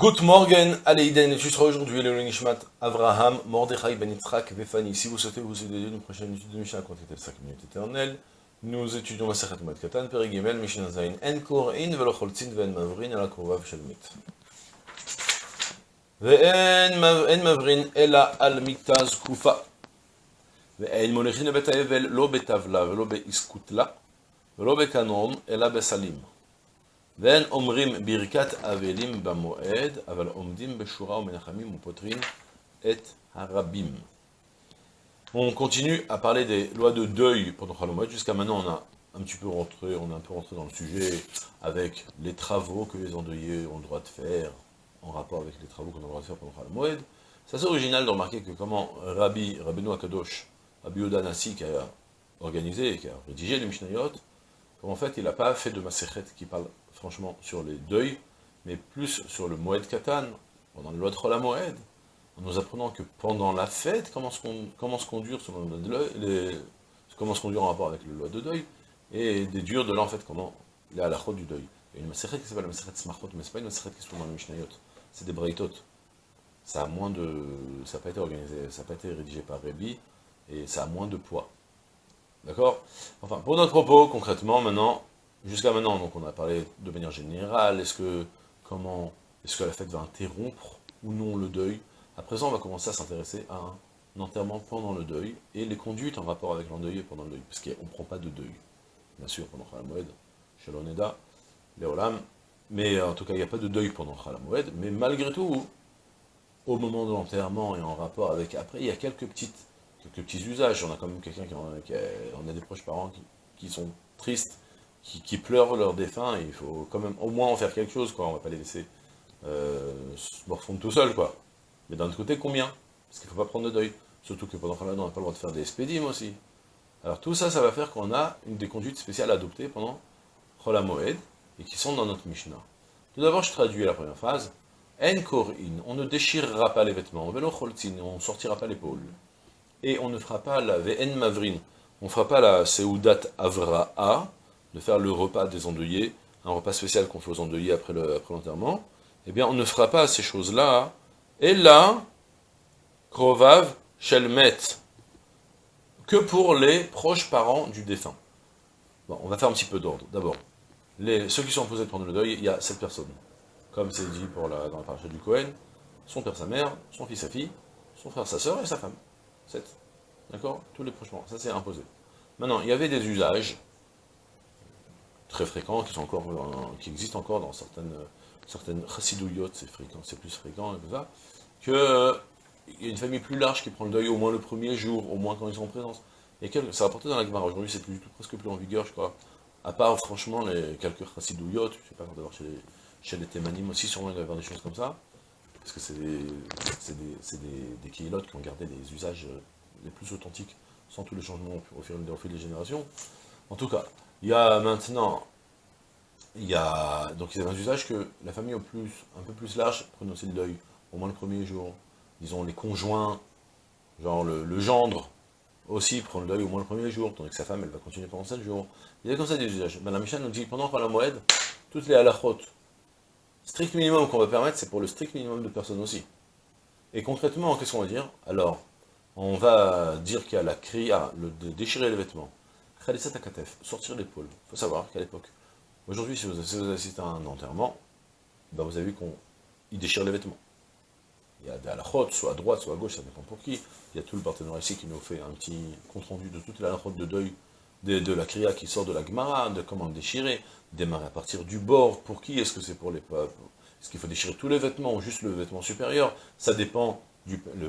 Good morgen, Aleiden, et tu seras aujourd'hui le Nishmat Avraham, Mordechai Ben Yitzhak, Vefani. Si vous souhaitez vous aider une prochaine étude de Mishnah contactez le 5 minutes éternelles. Nous étudions la Sechet Moed Katan, Perigimel, Mishnah Zain, En Korin, Velocholtzin, Ven Mavrin, Ala Kovav Shalmit. ואין מבrin אלא על מיטה זקופה. ואין מוליכין לבית האבל לא בטבלה ולא באיסקוטלה, ולא בקנון, אלא בסלים. ואין אומרים ברכת אבלים במועד, אבל עומדים בשורה ומנחמים ופותרים את הרבים. On continue à parler des lois de deuil pendant Khalomot. Jusqu'à maintenant, on a un petit peu rentré, on a un peu rentré dans le sujet avec les travaux que les endeuillés ont le droit de faire en rapport avec les travaux qu'on a le droit de faire pendant Khalomot. C'est assez original de remarquer que comment Rabbi, Rabbeinu Akadosh, Rabbi Oda Nassi, qui a organisé, qui a rédigé les Mishnayot, en fait, il n'a pas fait de Maserhet qui parle franchement sur les deuils, mais plus sur le Moed Katan, pendant de Chola Moed, en nous apprenant que pendant la fête, comment se, conduire selon les, comment se conduire en rapport avec les lois de deuil, et des durs de là, en fait, comment il est à la chôte du deuil. Il y a une Maserhet qui s'appelle la Maserhet Smartot, mais c'est pas une Maserhet qui se trouve dans les Mishnayot, c'est des Breitot. Ça a moins de... ça n'a pas été organisé, ça n'a pas été rédigé par Rebi, et ça a moins de poids. D'accord? Enfin, pour notre propos, concrètement, maintenant, jusqu'à maintenant, donc on a parlé de manière générale, est-ce que, comment, est-ce que la fête va interrompre ou non le deuil? À présent, on va commencer à s'intéresser à un enterrement pendant le deuil, et les conduites en rapport avec l'endeuillé pendant le deuil, parce qu'on ne prend pas de deuil, bien sûr, pendant Khalamoued, chez l'Oneda, Léolam, mais en tout cas, il n'y a pas de deuil pendant Khalamoued, mais malgré tout, au moment de l'enterrement et en rapport avec après, il y a quelques petites quelques petits usages. On a quand même quelqu'un qui, a, on a des proches parents qui, sont tristes, qui, pleurent leur défunt, et il faut quand même au moins en faire quelque chose, quoi. On va pas les laisser euh, se morfondre tout seul, quoi. Mais d'un autre côté, combien? Parce qu'il faut pas prendre de deuil. Surtout que pendant Ramadan, on n'a pas le droit de faire des spédimes aussi. Alors tout ça, ça va faire qu'on a une des conduites spéciales adoptées pendant Chola Moed, et qui sont dans notre Mishnah. Tout d'abord, je traduis la première phrase. En korin, on ne déchirera pas les vêtements, on ne sortira pas l'épaule et on ne fera pas la VN Mavrin, on ne fera pas la Seudat Avra'a, de faire le repas des endeuillés, un repas spécial qu'on fait aux endeuillés après l'enterrement, eh bien on ne fera pas ces choses-là, et là, Krovav Shelmet, que pour les proches parents du défunt. Bon, on va faire un petit peu d'ordre. D'abord, ceux qui sont posés pendant le deuil, il y a sept personnes. Comme c'est dit pour la, dans la paracha du Cohen, son père, sa mère, son fils, sa fille, son frère, sa sœur et sa femme. 7. D'accord? Tous les proches Ça, c'est imposé. Maintenant, il y avait des usages très fréquents qui, sont encore, qui existent encore dans certaines, certaines c'est fréquent, c'est plus fréquent, et tout ça, que euh, y a une famille plus large qui prend le deuil au moins le premier jour, au moins quand ils sont en présence. Et quel, ça rapporté dans la Gemara. Aujourd'hui, c'est plus presque plus en vigueur, je crois. À part, franchement, les quelques chassidouillotes, je sais pas, d'avoir chez les, chez les témanim aussi, sûrement il y avoir des choses comme ça parce que c'est des, des, des, qui ont gardé les usages euh, les plus authentiques, sans tous les changements au fil, des générations. En tout cas, il y a maintenant, il y a, donc a un usage que la famille au plus, un peu plus large aussi le deuil, au moins le premier jour. Disons, les conjoints, genre le, gendre, aussi prend le deuil au moins le premier jour, tandis que sa femme, elle va continuer pendant 7 jours. Il y a comme ça des usages. Madame Michel nous dit, pendant la moed, toutes les halachot, strict minimum qu'on va permettre, c'est pour le strict minimum de personnes aussi. Et concrètement, qu'est-ce qu'on va dire? Alors, on va dire qu'il y a la kriya, le, de déchirer les vêtements. Sortir l'épaule. Il faut savoir qu'à l'époque, aujourd'hui, si vous, assistez à un enterrement, ben vous avez vu qu'on déchire les vêtements. Il y a des halakhot, soit à droite, soit à gauche, ça dépend pour qui. Il y a tout le partenaire ici qui nous fait un petit compte-rendu de toute la de deuil de, la kriya qui sort de la Gemara, de comment le déchirer, démarrer à partir du bord, pour qui Est-ce que c'est pour les peuples? Est-ce qu'il faut déchirer tous les vêtements ou juste le vêtement supérieur? Ça dépend,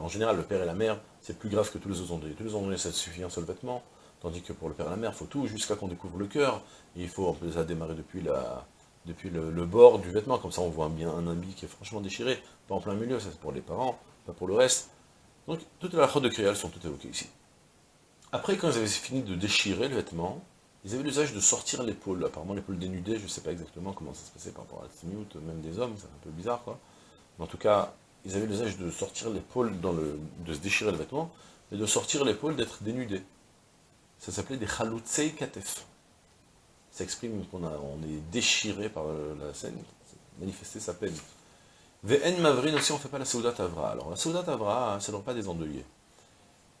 en général, le père et la mère, c'est plus grave que tous les autres endroits. Tous les endroits, ça suffit un seul vêtement, tandis que pour le père et la mère, il faut tout, jusqu'à qu'on découvre le cœur. Il faut ça démarrer depuis, la, depuis le, bord du vêtement, comme ça on voit bien un habit qui est franchement déchiré, pas en plein milieu, ça c'est pour les parents, pas pour le reste. Donc, toutes les achats de Kriya, sont toutes évoquées ici. Après, quand ils avaient fini de déchirer le vêtement, ils avaient l'usage de sortir l'épaule. Apparemment, l'épaule dénudée, je ne sais pas exactement comment ça se passait par rapport à la même des hommes, c'est un peu bizarre, quoi. Mais en tout cas, ils avaient l'usage de sortir l'épaule, de se déchirer le vêtement, et de sortir l'épaule, d'être dénudé. Ça s'appelait des chaloutsei katef. Ça exprime qu'on on est déchiré par la scène, manifester sa peine. Ve'en Mavrin aussi, on ne fait pas la Soudat Avra. Alors, la Soudat Avra, c'est le repas des endeuillés.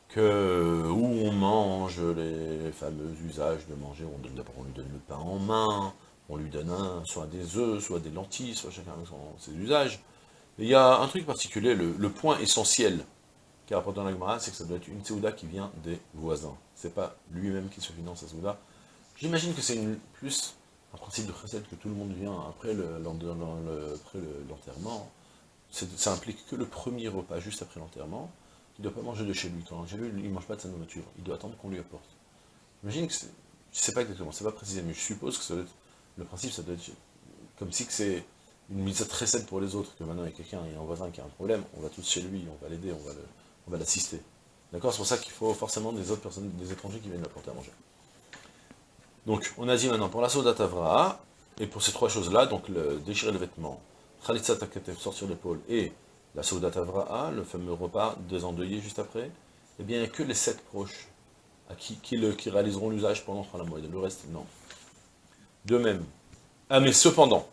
Que, où on mange les fameux usages de manger, on, lui donne le pain en main, on lui donne un, soit des œufs, soit des lentilles, soit chacun avec ses usages. il y a un truc particulier, le, point essentiel qui rapporte dans la c'est que ça doit être une Souda qui vient des voisins. C'est pas lui-même qui se finance la Souda. J'imagine que c'est plus un principe de recette que tout le monde vient après l'enterrement. ça implique que le premier repas, juste après l'enterrement, il ne doit pas manger de chez lui. Quand j'ai vu, il ne mange pas de sa nourriture. Il doit attendre qu'on lui apporte. J'imagine que c'est... Je ne sais pas exactement, c'est pas précisé, mais je suppose que ça le principe, ça doit être comme si c'est une mise très pour les autres, que maintenant il y a quelqu'un, il y a un voisin qui a un problème, on va tous chez lui, on va l'aider, on va l'assister. D'accord? C'est pour ça qu'il faut forcément des autres personnes, des étrangers qui viennent l'apporter à manger. Donc, on a dit maintenant, pour la Soda Tavra, et pour ces trois choses-là, donc le déchirer le vêtement, Khalitsa sortir l'épaule, et la Souda Tavra'a, le fameux repas des endeuillés juste après, eh bien, il n'y a que les sept proches à qui, réaliseront l'usage pendant la le reste, non. De même, ah mais cependant,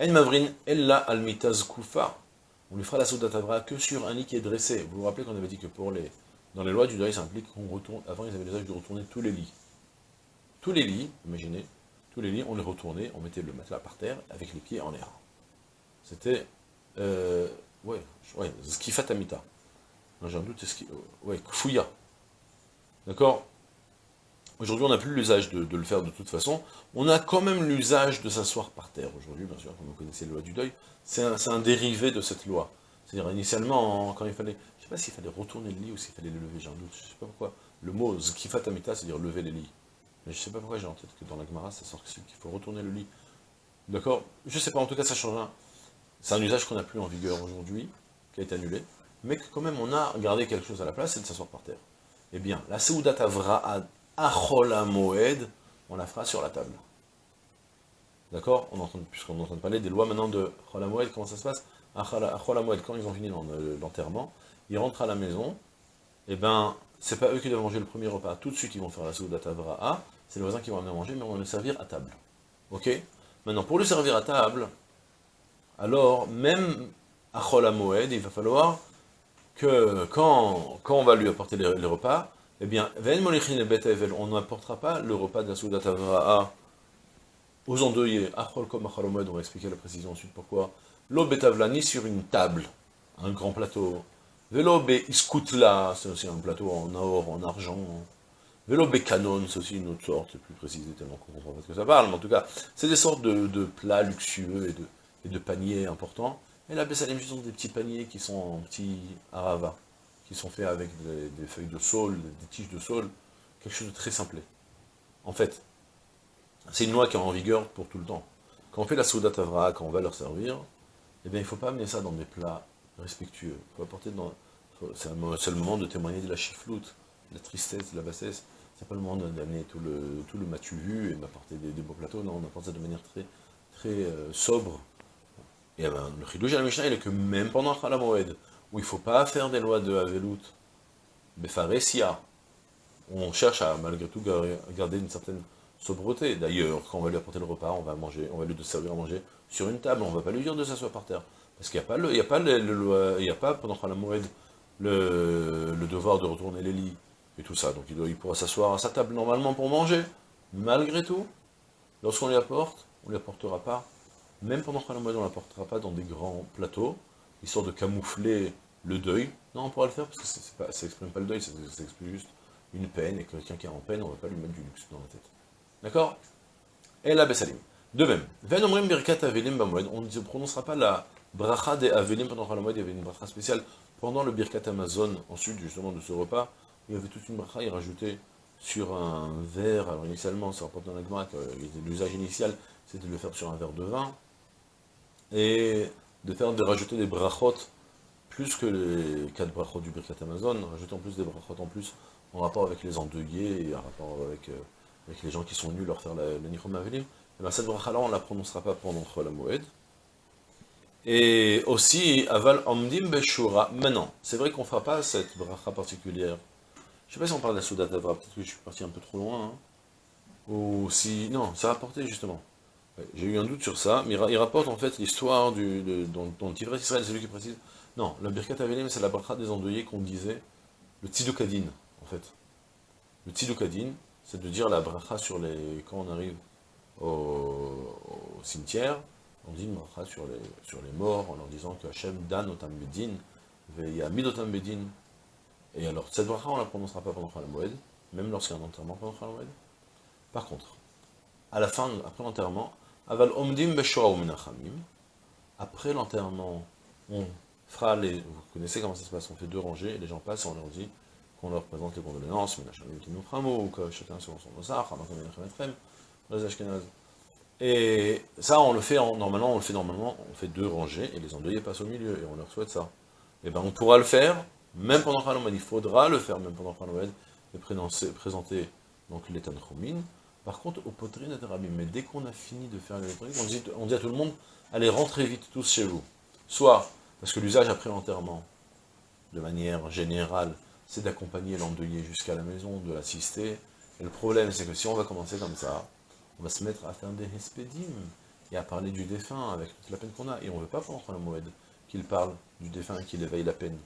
En Mavrin Ella Almitaz Kufa, on lui fera la Souda Tavra que sur un lit qui est dressé. Vous vous rappelez qu'on avait dit que pour les, dans les lois du deuil, ça implique qu'on retourne, avant ils avaient l'usage de retourner tous les lits tous les lits, imaginez, tous les lits, on les retournait, on mettait le matelas par terre, avec les pieds en l'air. C'était, euh, ouais, ouais, skifatamita. J'ai un doute, c'est ouais, fouilla. D'accord? Aujourd'hui, on n'a plus l'usage de, le faire de toute façon. On a quand même l'usage de s'asseoir par terre aujourd'hui, bien sûr, comme vous connaissez la loi du deuil. C'est un, dérivé de cette loi. C'est-à-dire, initialement, quand il fallait, je ne sais pas s'il fallait retourner le lit ou s'il fallait le lever, j'ai un doute, je ne sais pas pourquoi. Le mot skifatamita, c'est-à-dire lever les lits. Mais je sais pas pourquoi j'ai en tête que dans la Gemara, ça sort qu'il faut retourner le lit. D'accord? Je sais pas, en tout cas, ça change rien. C'est un usage qu'on n'a plus en vigueur aujourd'hui, qui a été annulé, mais que quand même on a gardé quelque chose à la place, c'est de s'asseoir par terre. Eh bien, la Seudat Avra'ad Achola Moed, on la fera sur la table. D'accord? Puisqu'on est en train de parler des lois maintenant de Achola Moed, comment ça se passe? Achola Moed, quand ils ont fini l'enterrement, ils rentrent à la maison, eh bien, c'est pas eux qui doivent manger le premier repas, tout de suite ils vont faire la Seudat Avra'a, c'est les voisins qui vont amener à manger, mais on va le servir à table. Ok? Maintenant, pour le servir à table, alors, même à Moed, il va falloir que, quand, quand on va lui apporter les, repas, eh bien, on n'apportera pas le repas de la Soudat Avra'a aux endeuillés, on va expliquer la précision ensuite pourquoi, l'eau ni sur une table, un grand plateau, Velo iskutla, c'est aussi un plateau en or, en argent, Vélo Canon, c'est aussi une autre sorte, plus précisé tellement qu'on comprend pas ce que ça parle, mais en tout cas, c'est des sortes de, plats luxueux et de, paniers importants. Et là, ce sont des petits paniers qui sont en petits arava, qui sont faits avec des, feuilles de saule, des tiges de saule, quelque chose de très simple. En fait, c'est une loi qui est en vigueur pour tout le temps. Quand on fait la souda tavra, quand on va leur servir, eh bien, il ne faut pas amener ça dans des plats respectueux. Apporter dans... C'est le moment de témoigner de la chifloute, de la tristesse, de la bassesse. C'est pas le moment d'amener tout le, tout le matu vu et m'apporter des, beaux plateaux, non, on apporte ça de manière très, très euh, sobre. Et eh ben, le chidouj à la Mishnah, il est que même pendant Moed, où il ne faut pas faire des lois de Havelut, Befaresia, on cherche à malgré tout garder une certaine sobreté. D'ailleurs, quand on va lui apporter le repas, on va manger, on va lui servir à manger sur une table, on ne va pas lui dire de s'asseoir par terre. Parce qu'il n'y a, pas le, il a, pas le, a pas pendant Moed le, le devoir de retourner les lits, et tout ça. Donc il, doit, il pourra s'asseoir à sa table normalement pour manger. Malgré tout, lorsqu'on lui apporte, on ne lui apportera pas, même pendant mois, on ne l'apportera pas dans des grands plateaux, histoire de camoufler le deuil. Non, on pourra le faire parce que ça n'exprime pas le deuil, ça, exprime juste une peine, et quelqu'un qui est en peine, on ne va pas lui mettre du luxe dans la tête. D'accord? Et la Bessalim. De même, on ne prononcera pas la bracha des Avelim pendant la il y avait une bracha spéciale pendant le Birkat Amazon, ensuite justement de ce repas, il y avait toute une bracha, il rajoutait sur un verre, alors initialement, ça rapporte dans la l'usage initial, c'était de le faire sur un verre de vin, et de faire de rajouter des brachot, plus que les quatre brachot du Birkat Amazon, rajouter en plus des brachot en plus, en rapport avec les endeuillés, et en rapport avec, euh, avec les gens qui sont venus leur faire la Nichom et bien cette bracha-là, on ne la prononcera pas pendant la Moed, et aussi, aval omdim beshura. Maintenant, c'est vrai qu'on ne fera pas cette bracha particulière je sais pas si on parle de la Souda d'Avra, peut-être que je suis parti un peu trop loin. Hein. Ou si... Non, ça a rapporté justement. J'ai eu un doute sur ça, mais il ra- il rapporte en fait l'histoire dont, dont Tivret Israël, c'est lui qui précise. Non, la Birkat Avelim, c'est la bracha des endeuillés qu'on disait, le Tzidukadin, en fait. Le Tzidukadin, c'est de dire la bracha sur les... quand on arrive au, cimetière, on dit une bracha sur les, sur les morts, en leur disant que Hachem dan otam bedin, ve'yamid otam bedin. Et alors, cette bracha, on ne la prononcera pas pendant Chol Moed, même lorsqu'il y a un enterrement pendant Chol Moed. Par contre, à la fin, après l'enterrement, aval omdim beshoa umenachamim, après l'enterrement, on fera les... Vous connaissez comment ça se passe, on fait deux rangées, et les gens passent on leur dit qu'on leur présente les condoléances, menachamim ou que chacun selon son ashkenazes. Et ça, on le fait en, normalement, on le fait normalement, on fait deux rangées, et les endeuillés passent au milieu, et on leur souhaite ça. Et ben on pourra le faire, même pendant Khalomad, il faudra le faire même pendant Khalomad, et présenter, présenter donc les Tanchumines. Par contre, au poteries Rabim, mais dès qu'on a fini de faire trucs, on dit, on dit à tout le monde, allez, rentrez vite tous chez vous. Soit, parce que l'usage après l'enterrement, de manière générale, c'est d'accompagner l'endeuillé jusqu'à la maison, de l'assister. Et le problème, c'est que si on va commencer comme ça, on va se mettre à faire des hespédim et à parler du défunt avec toute la peine qu'on a. Et on ne veut pas pendant le Moed qu'il parle du défunt qu'il éveille la peine.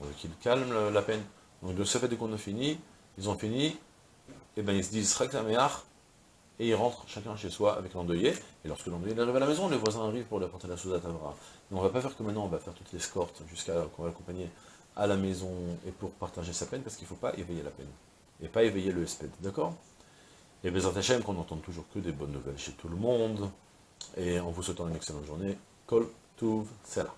On veut qu'il calme la peine. Donc de ce fait, dès qu'on a fini, ils ont fini, et ben ils se disent et ils rentrent chacun chez soi avec l'endeuillé. Et lorsque l'endeuillé arrive à la maison, les voisins arrivent pour lui apporter la chose à Tavra. Mais on va pas faire que maintenant on va faire toute l'escorte jusqu'à qu'on va l'accompagner à la maison et pour partager sa peine, parce qu'il ne faut pas éveiller la peine. Et pas éveiller le sped, d'accord? Et Bezat Hashem, qu'on n'entende toujours que des bonnes nouvelles chez tout le monde. Et en vous souhaitant une excellente journée, Kol Tuv Sela.